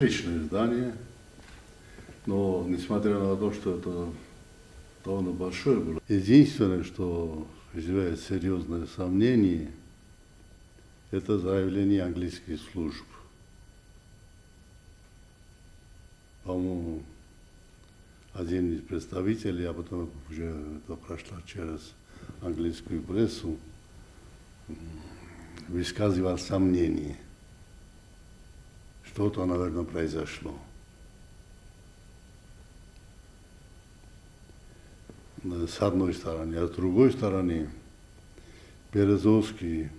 Отличное здание, но несмотря на то, что это довольно большое было, единственное, что вызывает серьезное сомнение, это заявление английских служб. По-моему, один из представителей, а потом уже это прошло через английскую прессу, высказывал сомнение. Что-то, наверное, произошло. С одной стороны. А с другой стороны, Березовский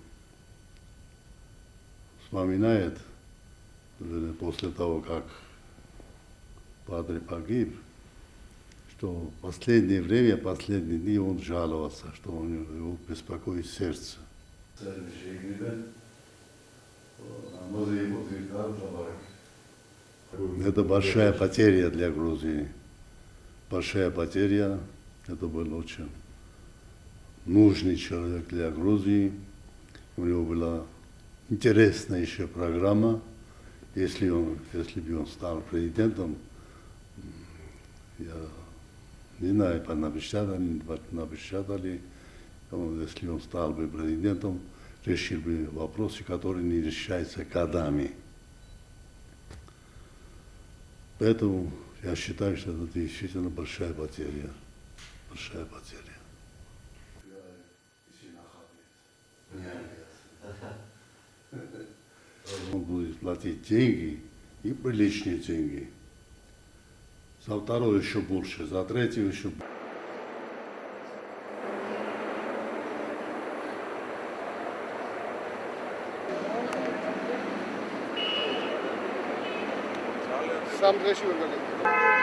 вспоминает, после того, как Падре погиб, что в последнее время, последние дни он жаловался, что у него его беспокоит сердце. Это большая потеря для Грузии. Большая потеря. Это был очень нужный человек для Грузии. У него была интересная еще программа. Если, он, если бы он стал президентом, я не знаю, понапечатали, напечатали, если он стал бы президентом, решил бы вопросы, которые не решаются годами. Поэтому я считаю, что это действительно большая потеря. Большая потеря. Он будет платить деньги и приличные деньги. За второго еще больше, за третьего еще больше. Sam Grzesiu organizuje.